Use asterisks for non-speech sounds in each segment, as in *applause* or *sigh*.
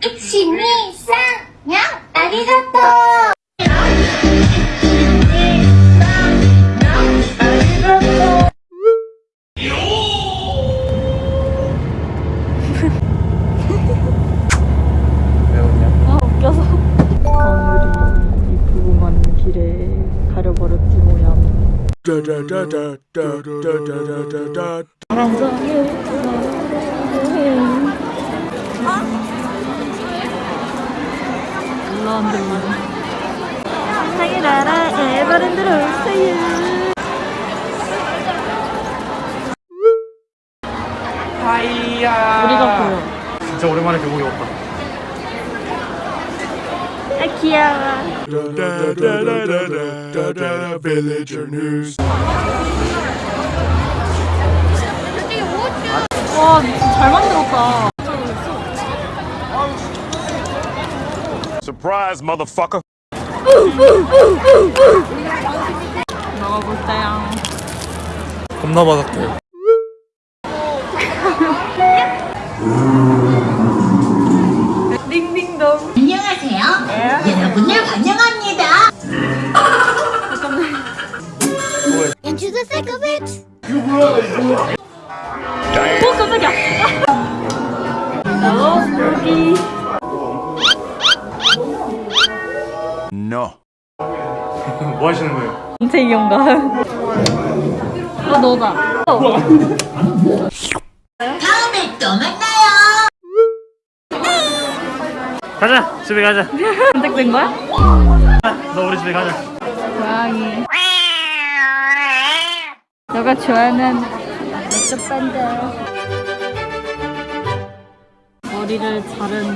1, 2, 3, にゃんありがとう 왜 웃냐? 아 웃겨서 건물이 이쁘고만 길에 가려버렸 세상의 나라 에버랜드로 오세요 하이야 우리가 보여 진짜 오랜만에 교복이 왔다 아 귀여워. 와 잘 만들었다 Surprise, motherfucker. 먹어볼까요? 겁나 바삭해 딩딩동 안녕하세요 여러분을 환영합니다 Into the thick of it 오 깜짝이야 어 여기 뭐 하시는 거예요? 인체 이용가 아 너다. 어. 다음에 또 만나요. 가자 집에 가자. 선택된 거야? 너 우리 집에 가자. 고양이. 너가 좋아하는 맥주 밴드 머리를 자른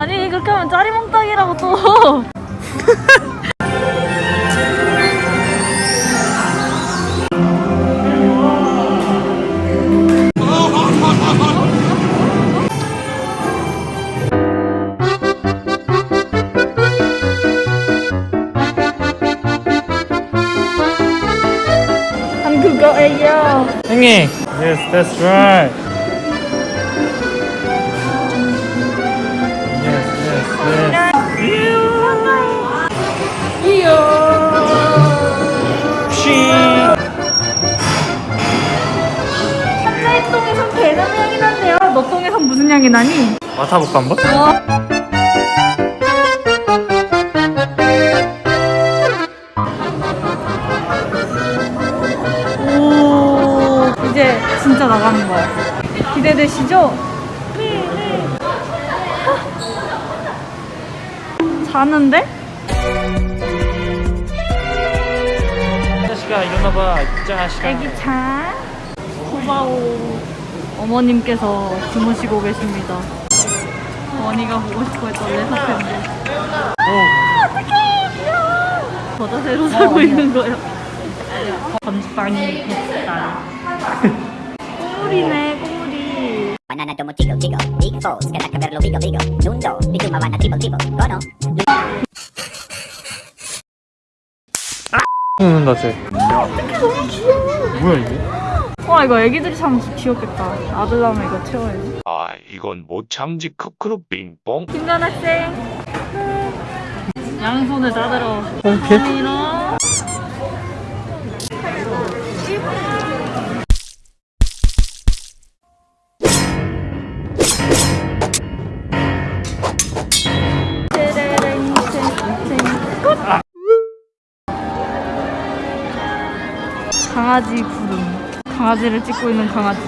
아니 그렇게 하면 짜리몽땅이라고 또. 한국어예요. 형님. Yes that's right 향이 나니? 맡아볼까 한번? 오 이제 진짜 나가는 거야 기대되시죠? 네, 자는데? 자식아 일어나봐 자식아 애기 자 고마워 어머님께서 주무시고 계십니다 어머니가 보고 싶어 했던 레사팬데 오 저자세로 살고 있는 거예요 건빵이 뱃살 꼬물이네 꼬물이 big balls, que la verlo bigo bigo, nundo, di tu mamana tipo tipo, cono, 웃는다 쟤 너무 귀여워 뭐야 이게? 와 이거 애기들이 참 귀엽겠다. 아들 나면 이거 채워야지. 아, 이건 못 참지 크크루 빙뽕. 김전 학생 양손을 따들어. 오케이 이런 강아지 구름 강아지를 찍고 있는 강아지.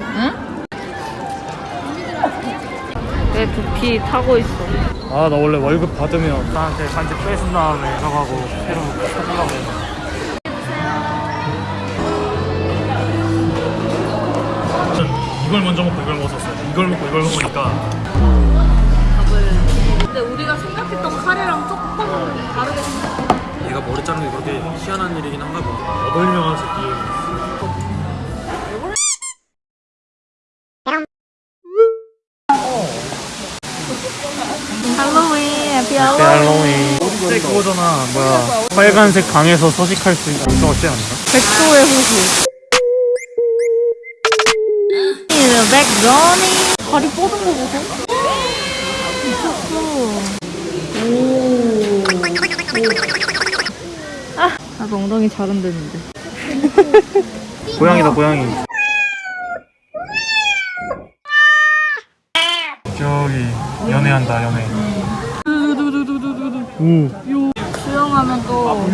응? 내 두피 타고 있어. 아 나 원래 월급 받으면 나한테 반지 뺏은 다음에 저가고 새로 사주려고 해. 이걸 먼저 먹고 이걸 먹었었어. 이걸 먹고 이걸 먹으니까 근데 우리가 생각했던 카레랑 조금 다르게 생겼 어. 얘가 머리 자르는 게 그렇게 희한한 일이긴 한가 봐. 여덟 명한 새끼. 할로윈, 해피 내 할로윈. 그때 그거잖아. 뭐야. 빨간색 방에서 서식할 수 있는 거 어때 않나? 백도의 호수. 백러니. 다리 뻗은 거 보소. 미쳤어. 오. 아, 나도 엉덩이 잘 흔드는데. *laughs* 고양이다 고양이. 저기 연애한다 연애. 오. 수영하면 또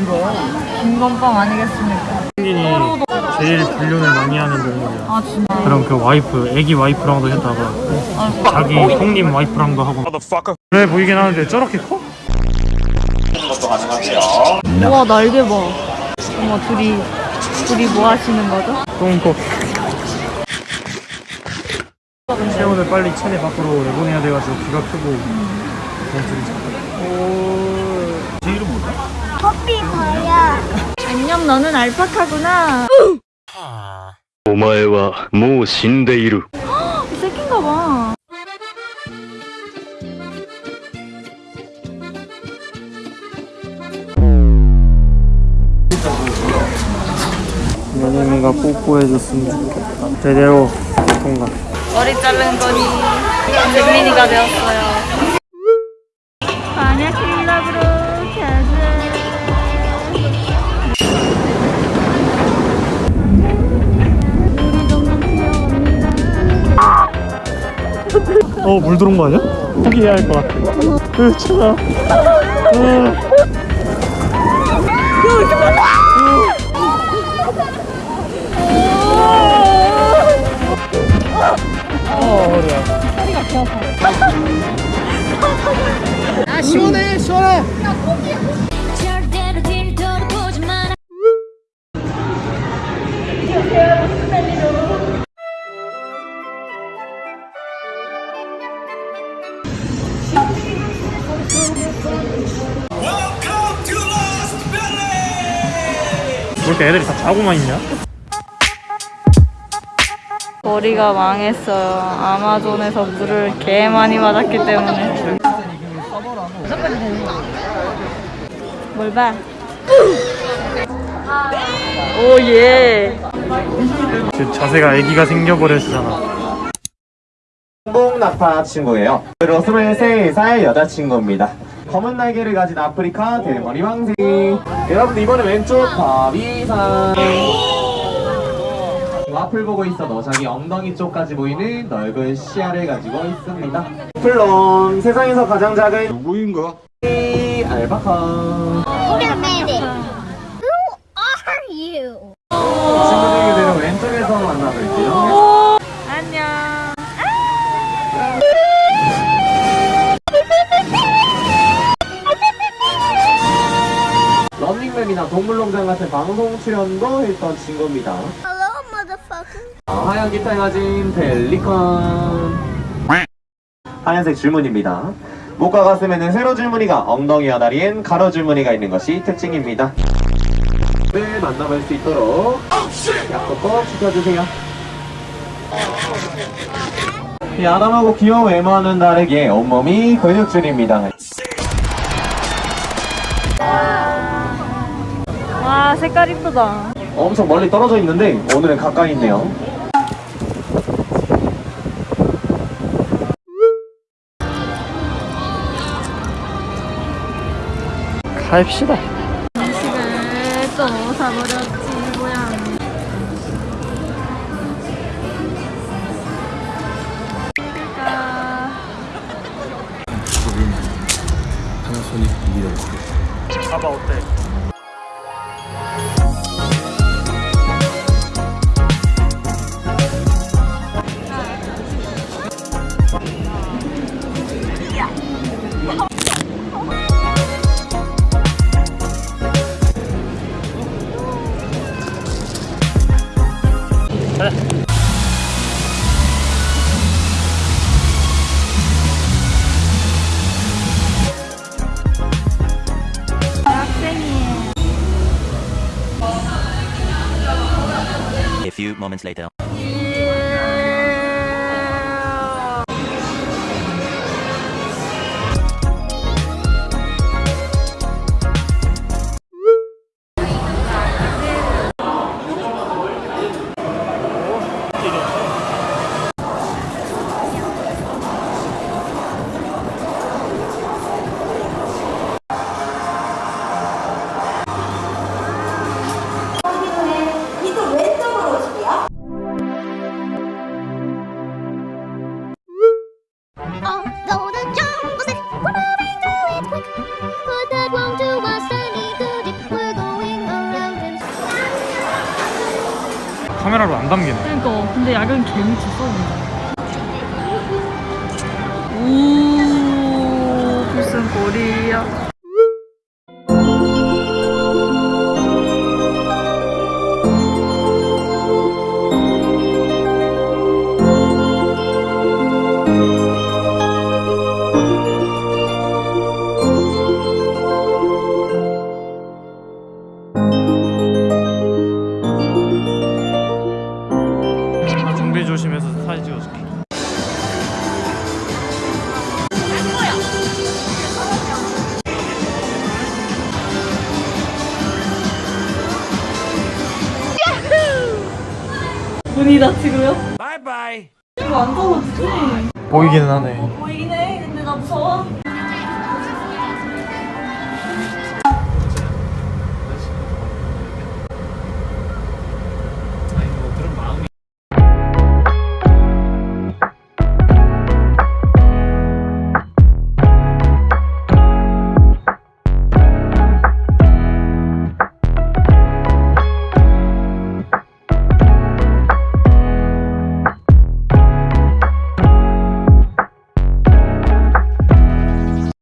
김건빵 아니겠습니까? 승진이 제일 불륜을 많이 하는 동물이야. 아 진짜. 그럼 그 와이프, 애기 와이프랑도 했다가 자기 형님 와이프랑도 하고. 그래 보이긴 하는데 저렇게 커? 것도 가능하고요. 우와 날개 봐. 어머 둘이 둘이 뭐 하시는 거죠? 똥꼬. 체온을 빨리 체내 밖으로 내보내야 돼가지고 귀가 크고 음. 오. 제 이름 뭐야? 커피 뭐야? 안녕 너는 알파카구나. 아. 오마에와 뭐 신데이루. 새끼인가 봐. 연예인가 뽀뽀해줬으면 좋겠다. 제대로 통과. 머리 자른 거니 백민이가 되었어요. 만약 클럽으로 가자. 어, 물 들어온 거 아니야? 포기해야 할 것 같아. 으, 차가. 어, 왜 이렇게 애들이 다 자고만 있냐? 머리가 망했어요. 아마존에서 물을 개 많이 맞았기 때문에. 뭘 봐? 오 예. 지금 자세가 애기가 생겨버렸잖아. 한국 나파 친구예요. 그리고 23살 여자친구입니다. 검은 날개를 가진 아프리카 대머리 왕생. 여러분들 이번에 왼쪽 바비상. 앞을 보고 있어도 자기 엉덩이 쪽까지 보이는 넓은 시야를 가지고 있습니다. 플론 세상에서 가장 작은 누구인가? 알바카. Who 동물농장 같은 방송 출연도 했던 친구입니다. Hello, motherfucker. 아, 하얀 깃털 가진 펠리컨. 하얀색 줄무늬입니다. 목과 가슴에는 세로 줄무늬가 엉덩이와 다리엔 가로 줄무늬가 있는 것이 특징입니다. 네 만나볼 수 있도록 약속 꼭 지켜주세요. 이 아담하고 귀여운 외모와는 다르게 온몸이 근육줄입니다 와 색깔 이쁘다. 엄청 멀리 떨어져 있는데 오늘은 가까이 있네요 갑시다. 음식을 또 사버렸지 고양. 봐봐 어때? A few moments later. 카메라로 안 담기네. 그러니까. 근데 야경 개미쳤어 오 눈이다 지금요? 바이바이 이거 안 떨어지지? 보이기는 하네